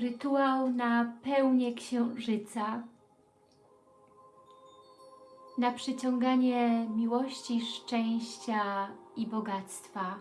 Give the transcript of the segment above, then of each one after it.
Rytuał na pełnię księżyca. Na przyciąganie miłości, szczęścia i bogactwa.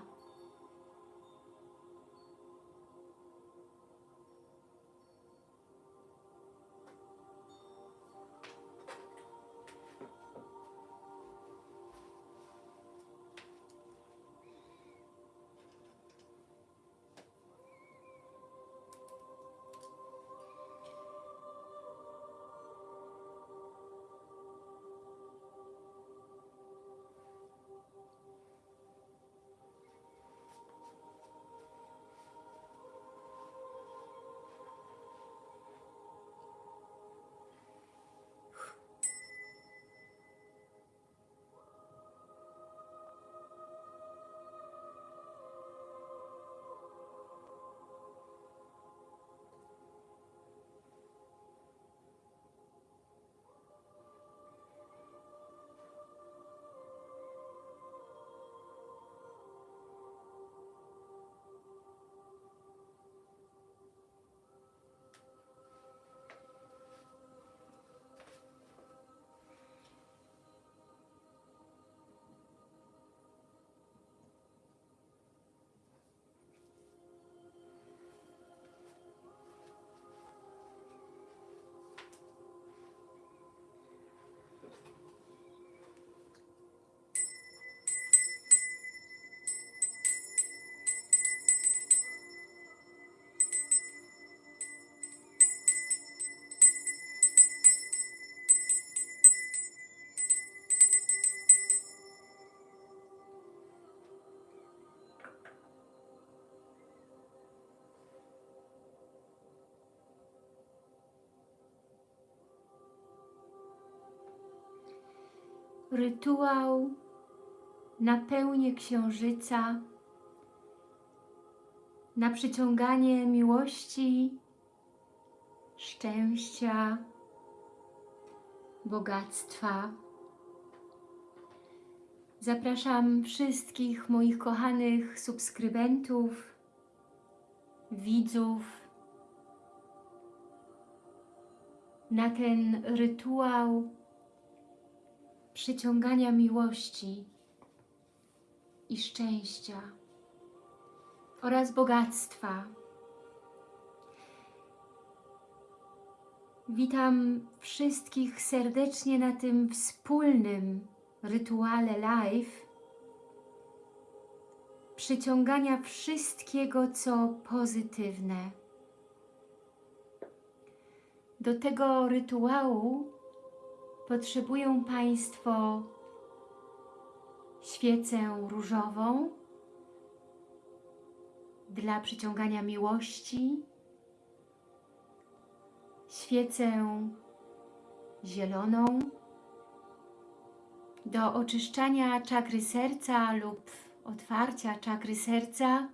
Rytuał na pełnię księżyca, na przyciąganie miłości, szczęścia, bogactwa. Zapraszam wszystkich moich kochanych subskrybentów, widzów na ten rytuał przyciągania miłości i szczęścia oraz bogactwa. Witam wszystkich serdecznie na tym wspólnym rytuale live przyciągania wszystkiego, co pozytywne. Do tego rytuału potrzebują Państwo świecę różową dla przyciągania miłości, świecę zieloną do oczyszczania czakry serca lub otwarcia czakry serca,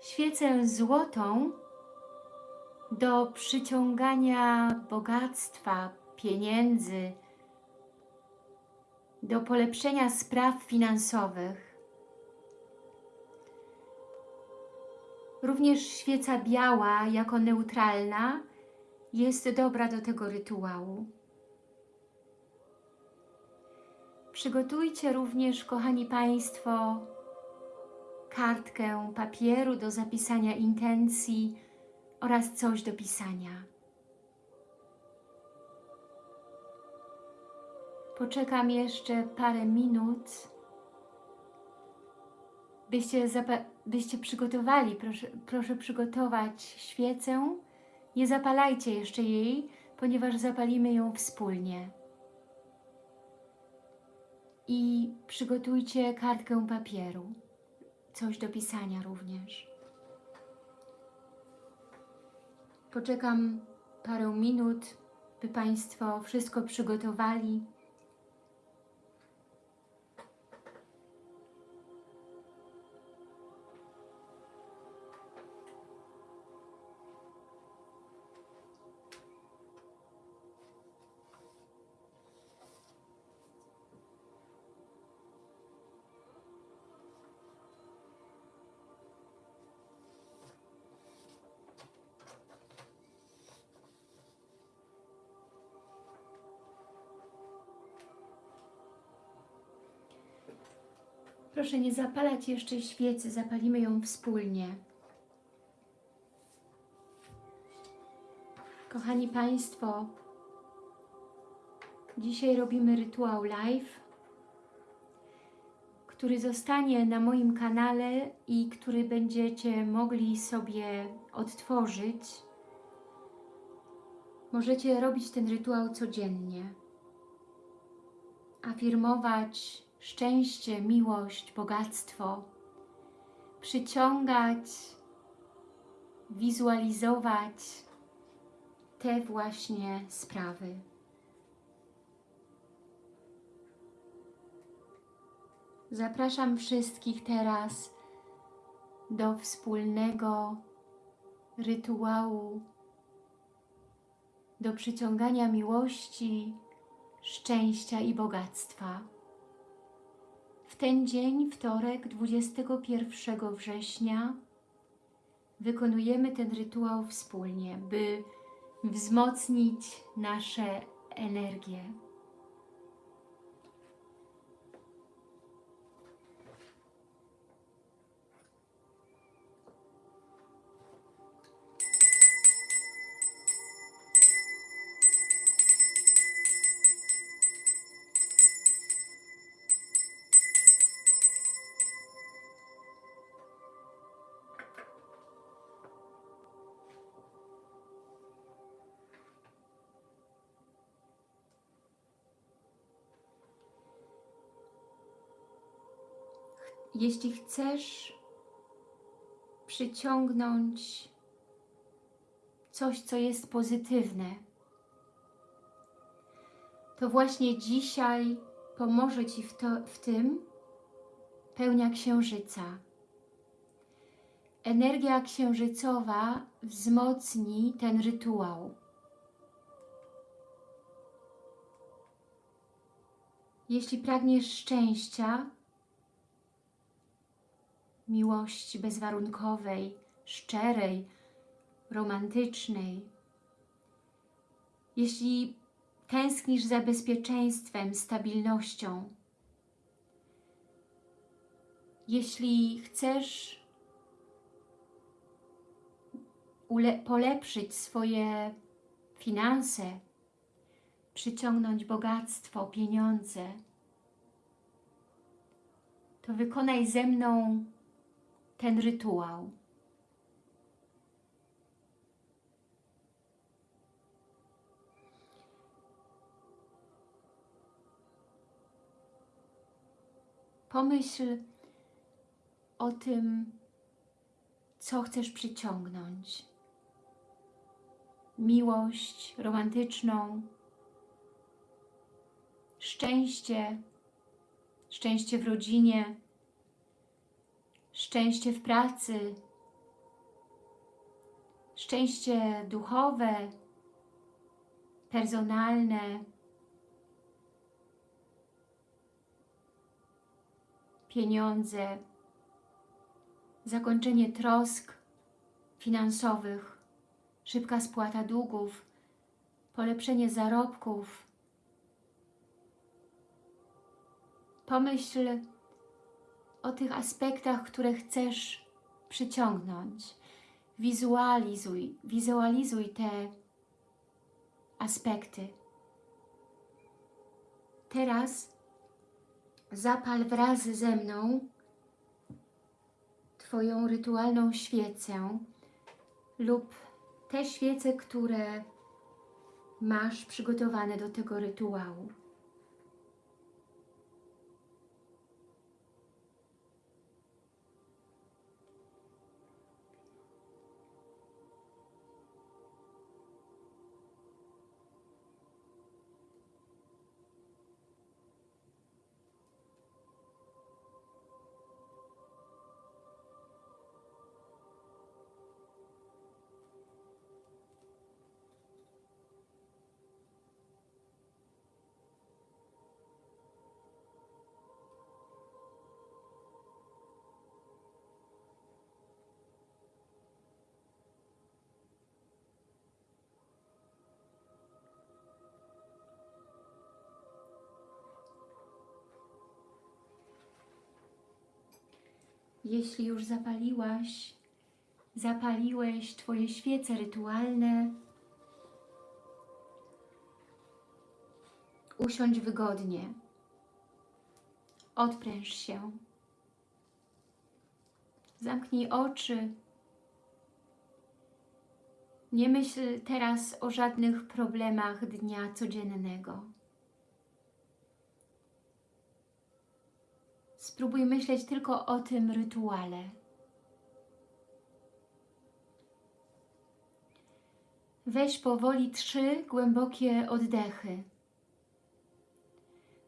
świecę złotą do przyciągania bogactwa, pieniędzy, do polepszenia spraw finansowych. Również świeca biała jako neutralna jest dobra do tego rytuału. Przygotujcie również, kochani Państwo, kartkę papieru do zapisania intencji oraz coś do pisania. Poczekam jeszcze parę minut, byście, byście przygotowali, proszę, proszę przygotować świecę. Nie zapalajcie jeszcze jej, ponieważ zapalimy ją wspólnie. I przygotujcie kartkę papieru, coś do pisania również. Poczekam parę minut, by Państwo wszystko przygotowali. Proszę nie zapalać jeszcze świecy, zapalimy ją wspólnie. Kochani Państwo, dzisiaj robimy rytuał live, który zostanie na moim kanale i który będziecie mogli sobie odtworzyć. Możecie robić ten rytuał codziennie. Afirmować szczęście, miłość, bogactwo. Przyciągać, wizualizować te właśnie sprawy. Zapraszam wszystkich teraz do wspólnego rytuału, do przyciągania miłości, szczęścia i bogactwa. Ten dzień, wtorek, 21 września, wykonujemy ten rytuał wspólnie, by wzmocnić nasze energie. Jeśli chcesz przyciągnąć coś, co jest pozytywne, to właśnie dzisiaj pomoże Ci w, to, w tym pełnia księżyca. Energia księżycowa wzmocni ten rytuał. Jeśli pragniesz szczęścia, miłości bezwarunkowej, szczerej, romantycznej. Jeśli tęsknisz za bezpieczeństwem, stabilnością, jeśli chcesz polepszyć swoje finanse, przyciągnąć bogactwo, pieniądze, to wykonaj ze mną ten rytuał. Pomyśl o tym, co chcesz przyciągnąć. Miłość romantyczną, szczęście, szczęście w rodzinie, szczęście w pracy, szczęście duchowe, personalne, pieniądze, zakończenie trosk finansowych, szybka spłata długów, polepszenie zarobków. Pomyśl o tych aspektach, które chcesz przyciągnąć. Wizualizuj, wizualizuj te aspekty. Teraz zapal wraz ze mną Twoją rytualną świecę lub te świece, które masz przygotowane do tego rytuału. Jeśli już zapaliłaś, zapaliłeś Twoje świece rytualne, usiądź wygodnie. Odpręż się. Zamknij oczy. Nie myśl teraz o żadnych problemach dnia codziennego. Spróbuj myśleć tylko o tym rytuale. Weź powoli trzy głębokie oddechy.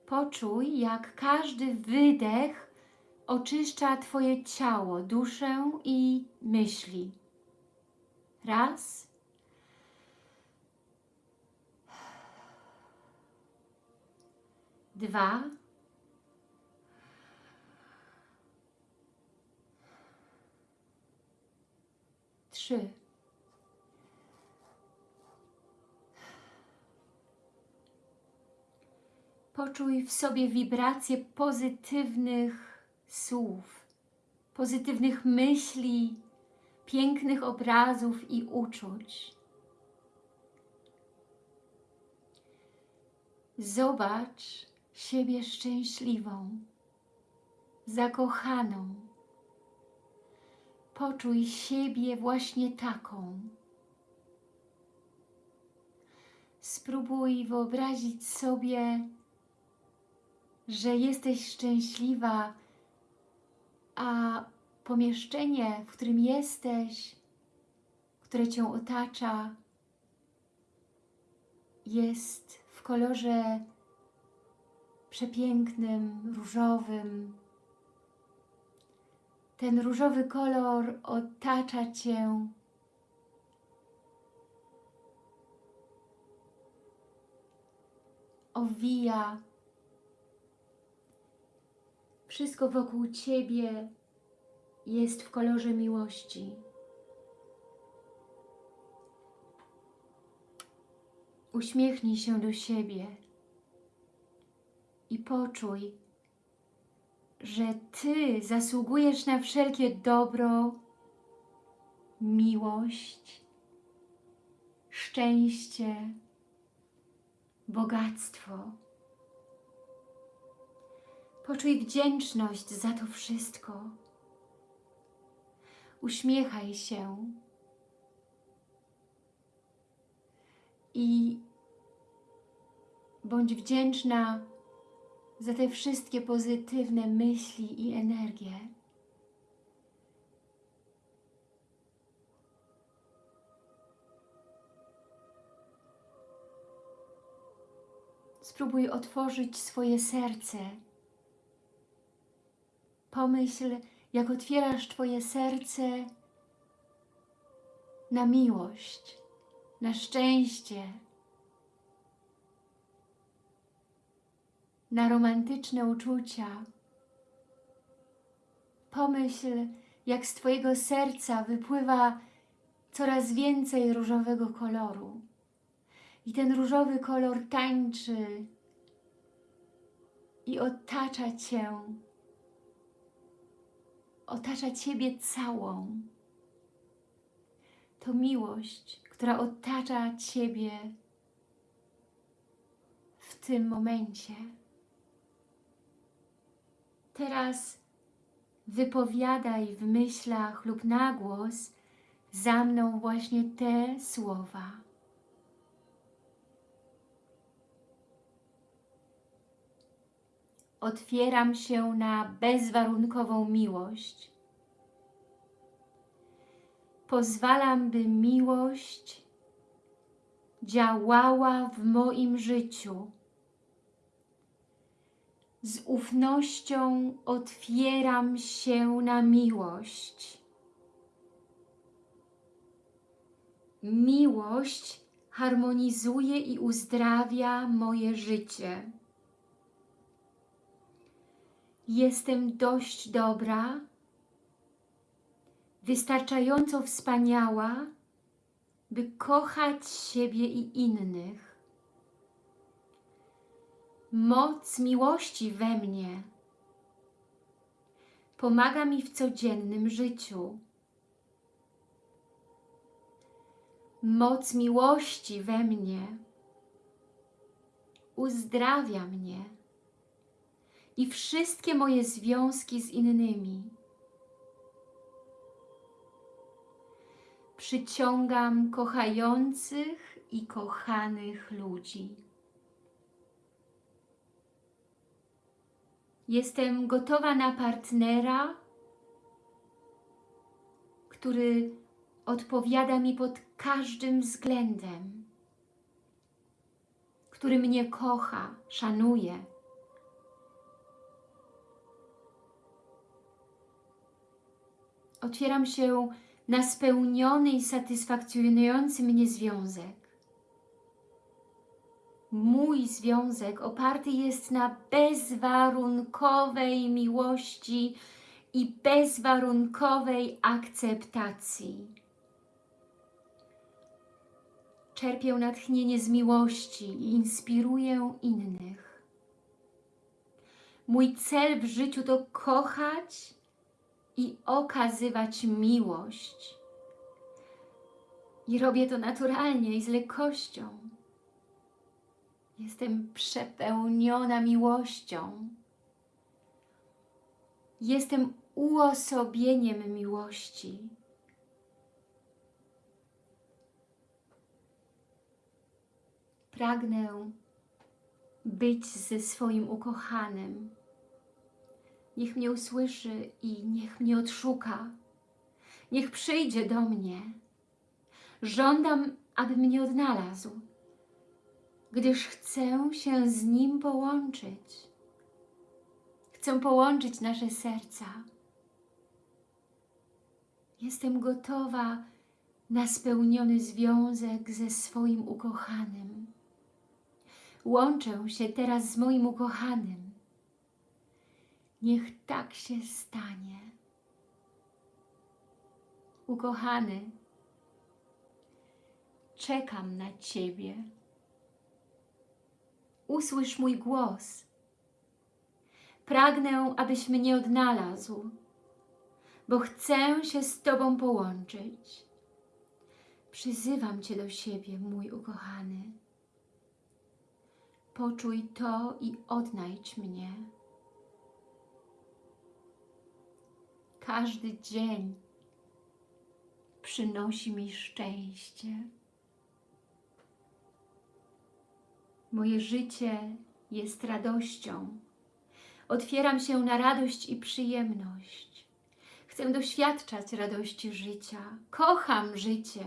Poczuj, jak każdy wydech oczyszcza Twoje ciało, duszę i myśli. Raz. Dwa. Trzy. Poczuj w sobie wibracje pozytywnych słów, pozytywnych myśli, pięknych obrazów i uczuć. Zobacz siebie szczęśliwą, zakochaną. Poczuj siebie właśnie taką. Spróbuj wyobrazić sobie, że jesteś szczęśliwa, a pomieszczenie, w którym jesteś, które Cię otacza, jest w kolorze przepięknym, różowym. Ten różowy kolor otacza Cię owija wszystko wokół Ciebie jest w kolorze miłości. Uśmiechnij się do siebie i poczuj, że Ty zasługujesz na wszelkie dobro, miłość, szczęście, bogactwo. Poczuj wdzięczność za to wszystko. Uśmiechaj się i bądź wdzięczna za te wszystkie pozytywne myśli i energie. Spróbuj otworzyć swoje serce. Pomyśl, jak otwierasz Twoje serce na miłość, na szczęście, na romantyczne uczucia. Pomyśl, jak z Twojego serca wypływa coraz więcej różowego koloru. I ten różowy kolor tańczy i otacza Cię, otacza Ciebie całą. To miłość, która otacza Ciebie w tym momencie. Teraz wypowiadaj w myślach lub na głos za mną właśnie te słowa. Otwieram się na bezwarunkową miłość. Pozwalam, by miłość działała w moim życiu. Z ufnością otwieram się na miłość. Miłość harmonizuje i uzdrawia moje życie. Jestem dość dobra, wystarczająco wspaniała, by kochać siebie i innych. Moc miłości we mnie pomaga mi w codziennym życiu. Moc miłości we mnie uzdrawia mnie i wszystkie moje związki z innymi. Przyciągam kochających i kochanych ludzi. Jestem gotowa na partnera, który odpowiada mi pod każdym względem, który mnie kocha, szanuje. Otwieram się na spełniony i satysfakcjonujący mnie związek. Mój związek oparty jest na bezwarunkowej miłości i bezwarunkowej akceptacji. Czerpię natchnienie z miłości i inspiruję innych. Mój cel w życiu to kochać i okazywać miłość. I robię to naturalnie i z lekkością. Jestem przepełniona miłością. Jestem uosobieniem miłości. Pragnę być ze swoim ukochanym. Niech mnie usłyszy i niech mnie odszuka. Niech przyjdzie do mnie. Żądam, aby mnie odnalazł gdyż chcę się z Nim połączyć. Chcę połączyć nasze serca. Jestem gotowa na spełniony związek ze swoim ukochanym. Łączę się teraz z moim ukochanym. Niech tak się stanie. Ukochany, czekam na Ciebie usłysz mój głos. Pragnę, abyś mnie odnalazł, bo chcę się z Tobą połączyć. Przyzywam Cię do siebie, mój ukochany. Poczuj to i odnajdź mnie. Każdy dzień przynosi mi szczęście. Moje życie jest radością. Otwieram się na radość i przyjemność. Chcę doświadczać radości życia. Kocham życie.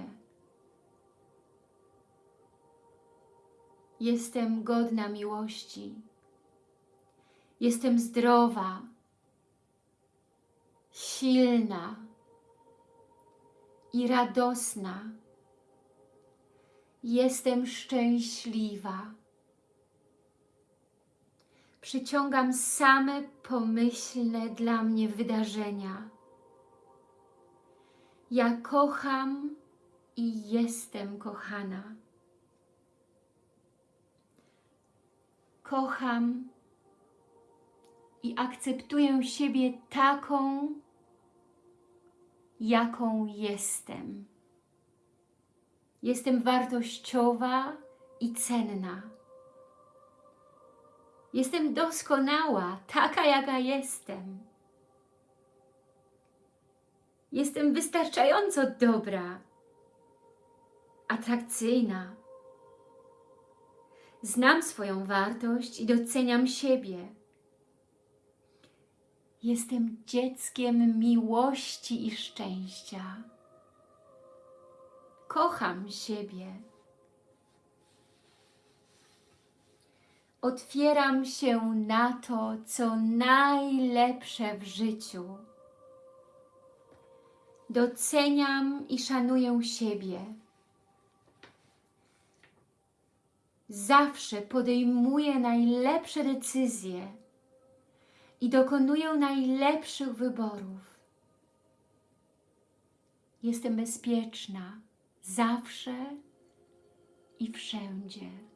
Jestem godna miłości. Jestem zdrowa, silna i radosna. Jestem szczęśliwa przyciągam same pomyślne dla mnie wydarzenia. Ja kocham i jestem kochana. Kocham i akceptuję siebie taką, jaką jestem. Jestem wartościowa i cenna. Jestem doskonała, taka jaka jestem. Jestem wystarczająco dobra, atrakcyjna. Znam swoją wartość i doceniam siebie. Jestem dzieckiem miłości i szczęścia. Kocham siebie. Otwieram się na to, co najlepsze w życiu. Doceniam i szanuję siebie. Zawsze podejmuję najlepsze decyzje i dokonuję najlepszych wyborów. Jestem bezpieczna zawsze i wszędzie.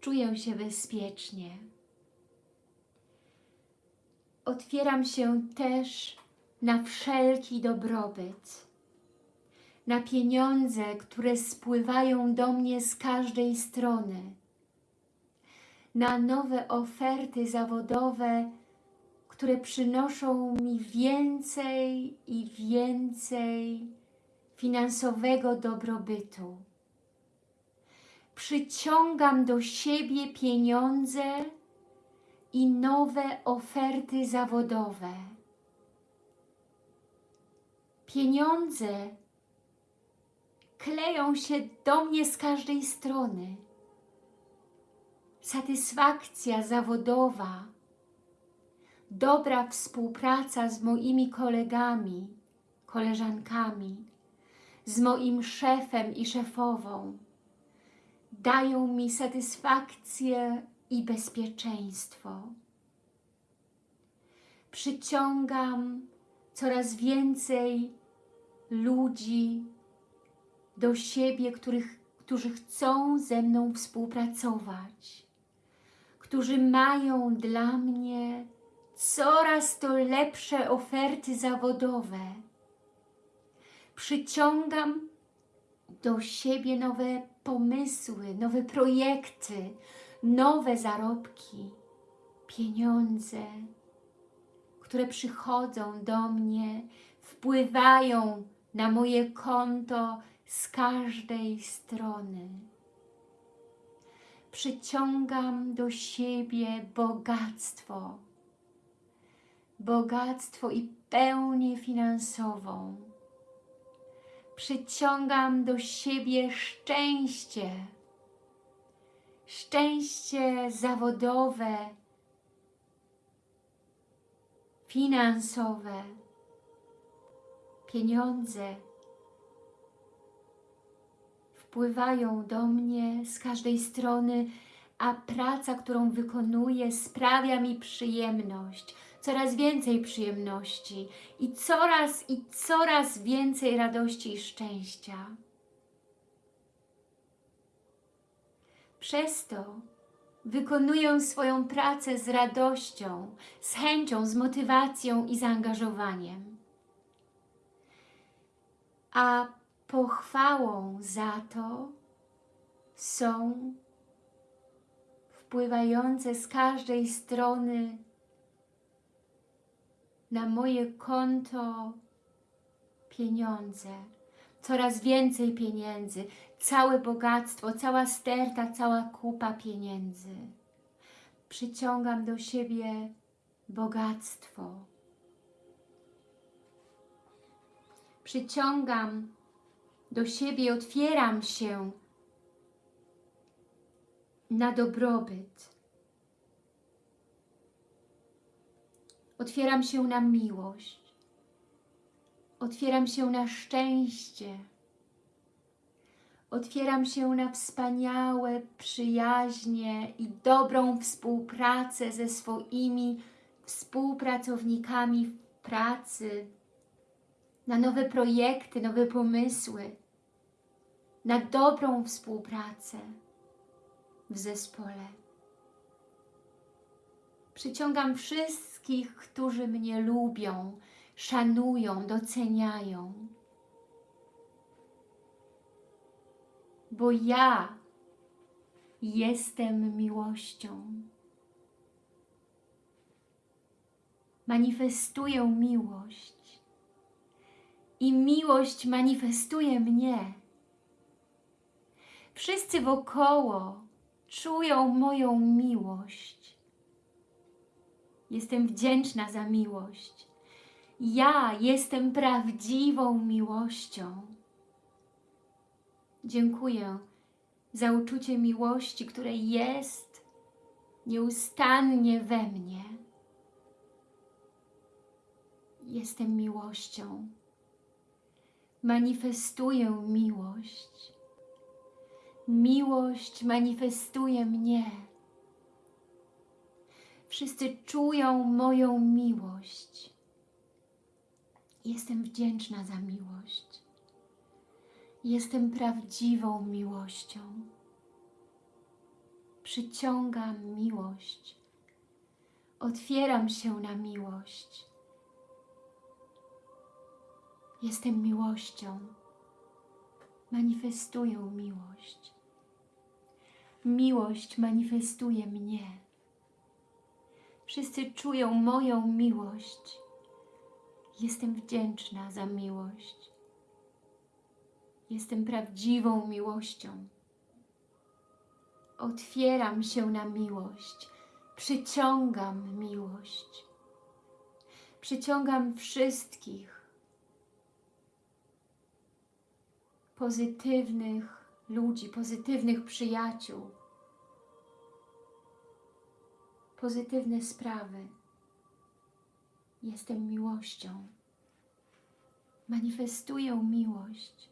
Czuję się bezpiecznie. otwieram się też na wszelki dobrobyt, na pieniądze, które spływają do mnie z każdej strony, na nowe oferty zawodowe, które przynoszą mi więcej i więcej finansowego dobrobytu. Przyciągam do siebie pieniądze i nowe oferty zawodowe. Pieniądze kleją się do mnie z każdej strony. Satysfakcja zawodowa, dobra współpraca z moimi kolegami, koleżankami, z moim szefem i szefową dają mi satysfakcję i bezpieczeństwo. Przyciągam coraz więcej ludzi do siebie, których, którzy chcą ze mną współpracować, którzy mają dla mnie coraz to lepsze oferty zawodowe. Przyciągam do siebie nowe pomysły, nowe projekty, nowe zarobki, pieniądze, które przychodzą do mnie, wpływają na moje konto z każdej strony. Przyciągam do siebie bogactwo, bogactwo i pełnię finansową. Przyciągam do siebie szczęście, szczęście zawodowe, finansowe, pieniądze wpływają do mnie z każdej strony, a praca, którą wykonuję sprawia mi przyjemność, coraz więcej przyjemności i coraz i coraz więcej radości i szczęścia. Przez to wykonuję swoją pracę z radością, z chęcią, z motywacją i zaangażowaniem. A pochwałą za to są wpływające z każdej strony na moje konto pieniądze, coraz więcej pieniędzy, całe bogactwo, cała sterta, cała kupa pieniędzy. Przyciągam do siebie bogactwo. Przyciągam do siebie, otwieram się na dobrobyt. Otwieram się na miłość. Otwieram się na szczęście. Otwieram się na wspaniałe przyjaźnie i dobrą współpracę ze swoimi współpracownikami w pracy, na nowe projekty, nowe pomysły, na dobrą współpracę w zespole. Przyciągam wszystkich, którzy mnie lubią, szanują, doceniają. Bo ja jestem miłością. Manifestuję miłość. I miłość manifestuje mnie. Wszyscy wokoło czują moją miłość. Jestem wdzięczna za miłość. Ja jestem prawdziwą miłością. Dziękuję za uczucie miłości, które jest nieustannie we mnie. Jestem miłością. Manifestuję miłość. Miłość manifestuje mnie. Wszyscy czują moją miłość. Jestem wdzięczna za miłość. Jestem prawdziwą miłością. Przyciągam miłość. Otwieram się na miłość. Jestem miłością. Manifestuję miłość. Miłość manifestuje mnie. Wszyscy czują moją miłość. Jestem wdzięczna za miłość. Jestem prawdziwą miłością. Otwieram się na miłość. Przyciągam miłość. Przyciągam wszystkich pozytywnych ludzi, pozytywnych przyjaciół, pozytywne sprawy. Jestem miłością. Manifestuję miłość.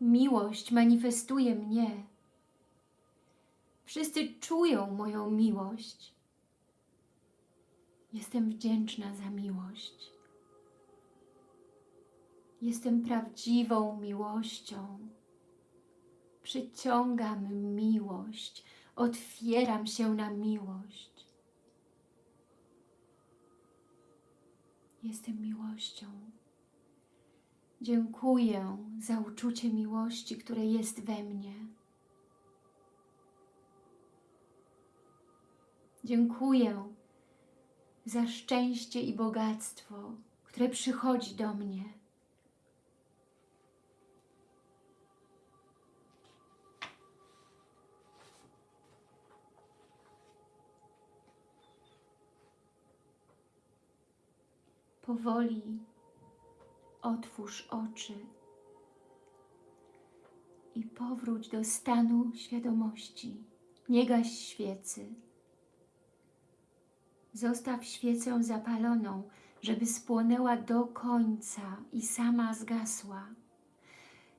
Miłość manifestuje mnie. Wszyscy czują moją miłość. Jestem wdzięczna za miłość. Jestem prawdziwą miłością. Przyciągam miłość. Otwieram się na miłość. Jestem miłością. Dziękuję za uczucie miłości, które jest we mnie. Dziękuję za szczęście i bogactwo, które przychodzi do mnie. Powoli otwórz oczy i powróć do stanu świadomości. Nie gaś świecy. Zostaw świecę zapaloną, żeby spłonęła do końca i sama zgasła.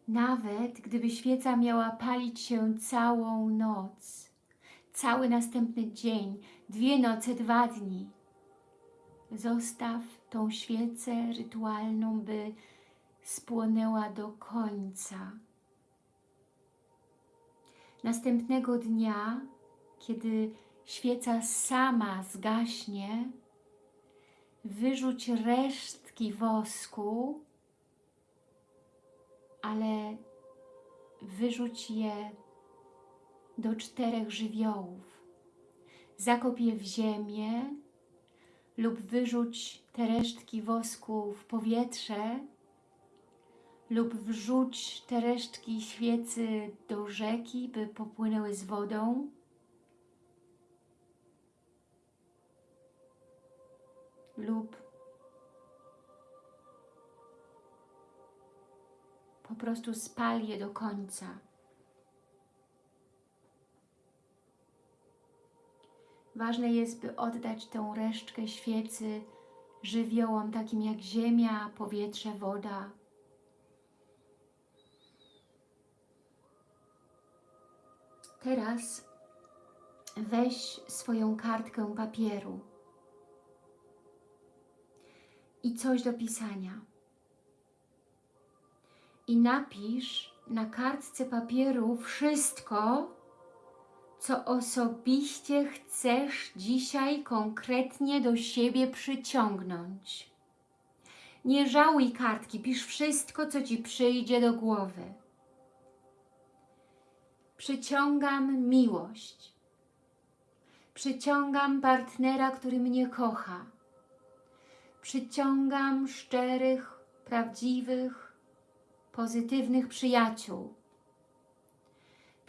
Nawet gdyby świeca miała palić się całą noc, cały następny dzień, dwie noce, dwa dni, zostaw tą świecę rytualną, by spłonęła do końca. Następnego dnia, kiedy świeca sama zgaśnie, wyrzuć resztki wosku, ale wyrzuć je do czterech żywiołów. Zakop je w ziemię lub wyrzuć te resztki wosku w powietrze lub wrzuć te resztki świecy do rzeki, by popłynęły z wodą. Lub po prostu spal je do końca. Ważne jest, by oddać tę resztkę świecy żywiołom takim jak ziemia, powietrze, woda. Teraz weź swoją kartkę papieru i coś do pisania. I napisz na kartce papieru wszystko, co osobiście chcesz dzisiaj konkretnie do siebie przyciągnąć. Nie żałuj kartki, pisz wszystko, co Ci przyjdzie do głowy. Przyciągam miłość. Przyciągam partnera, który mnie kocha. Przyciągam szczerych, prawdziwych, pozytywnych przyjaciół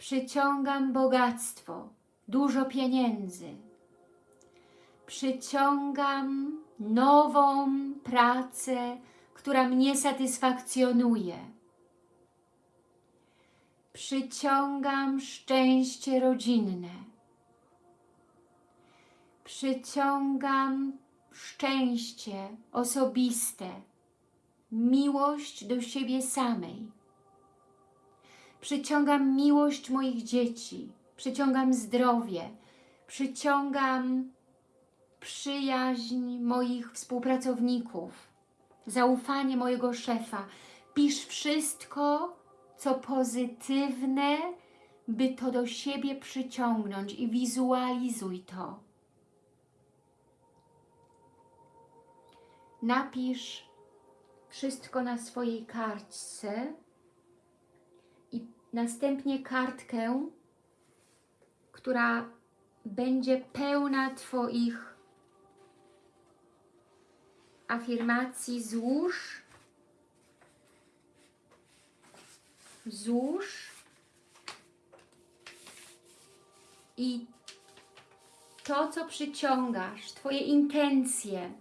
Przyciągam bogactwo, dużo pieniędzy. Przyciągam nową pracę, która mnie satysfakcjonuje. Przyciągam szczęście rodzinne. Przyciągam szczęście osobiste, miłość do siebie samej Przyciągam miłość moich dzieci, przyciągam zdrowie, przyciągam przyjaźń moich współpracowników, zaufanie mojego szefa. Pisz wszystko, co pozytywne, by to do siebie przyciągnąć i wizualizuj to. napisz wszystko na swojej kartce następnie kartkę, która będzie pełna Twoich afirmacji, złóż, złóż. I to, co przyciągasz, Twoje intencje,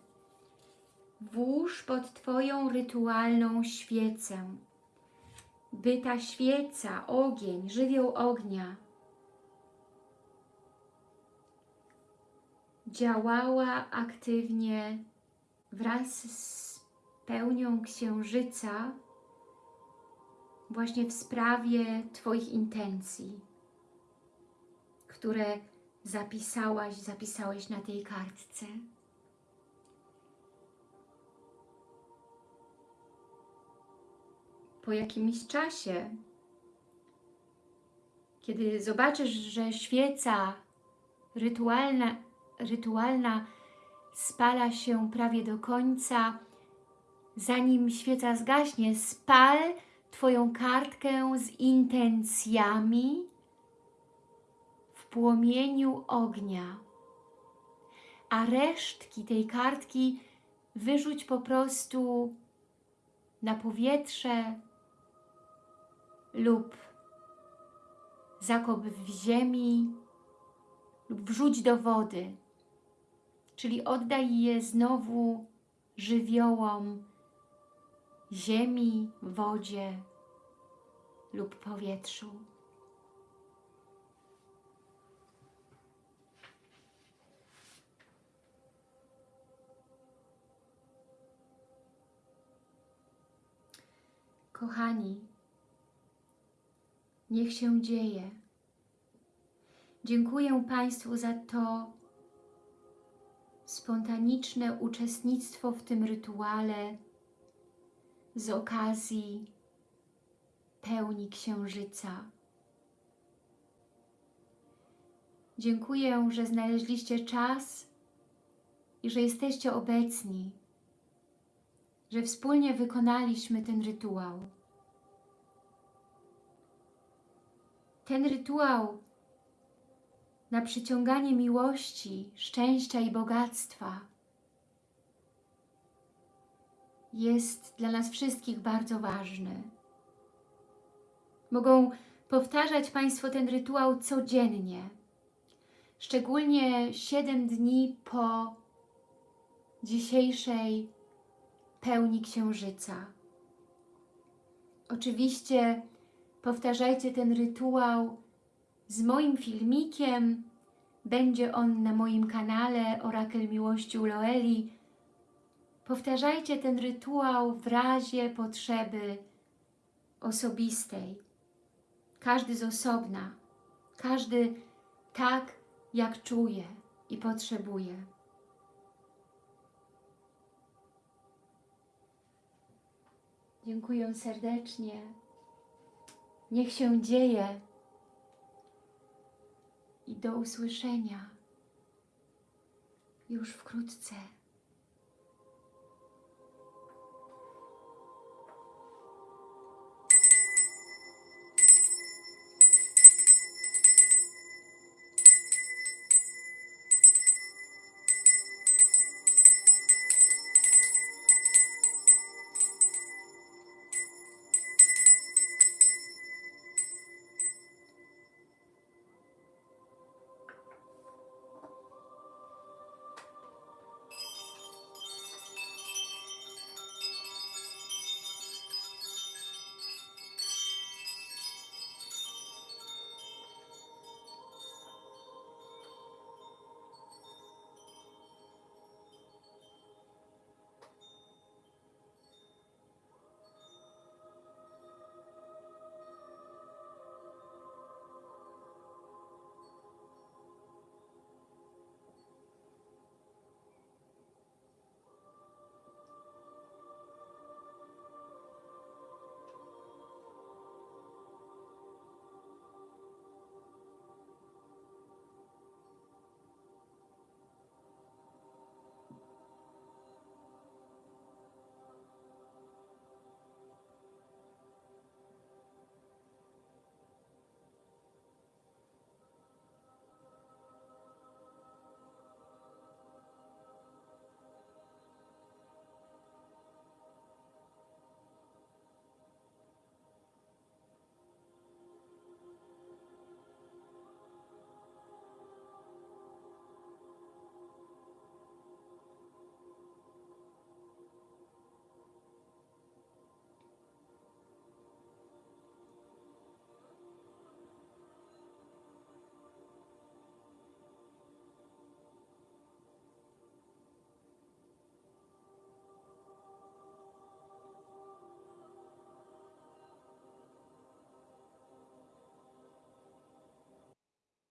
włóż pod Twoją rytualną świecę, by ta świeca, ogień, żywioł ognia działała aktywnie wraz z pełnią księżyca właśnie w sprawie Twoich intencji, które zapisałaś, zapisałeś na tej kartce. Po jakimś czasie, kiedy zobaczysz, że świeca rytualna, rytualna spala się prawie do końca, zanim świeca zgaśnie, spal Twoją kartkę z intencjami w płomieniu ognia, a resztki tej kartki wyrzuć po prostu na powietrze lub zakop w ziemi lub wrzuć do wody, czyli oddaj je znowu żywiołom ziemi, wodzie lub powietrzu. Kochani, niech się dzieje. Dziękuję Państwu za to spontaniczne uczestnictwo w tym rytuale z okazji pełni Księżyca. Dziękuję, że znaleźliście czas i że jesteście obecni, że wspólnie wykonaliśmy ten rytuał. Ten rytuał na przyciąganie miłości, szczęścia i bogactwa jest dla nas wszystkich bardzo ważny. Mogą powtarzać Państwo ten rytuał codziennie, szczególnie 7 dni po dzisiejszej pełni Księżyca. Oczywiście powtarzajcie ten rytuał z moim filmikiem. Będzie on na moim kanale Orakel Miłości u Loeli. Powtarzajcie ten rytuał w razie potrzeby osobistej. Każdy z osobna, każdy tak, jak czuje i potrzebuje. Dziękuję serdecznie. Niech się dzieje i do usłyszenia już wkrótce.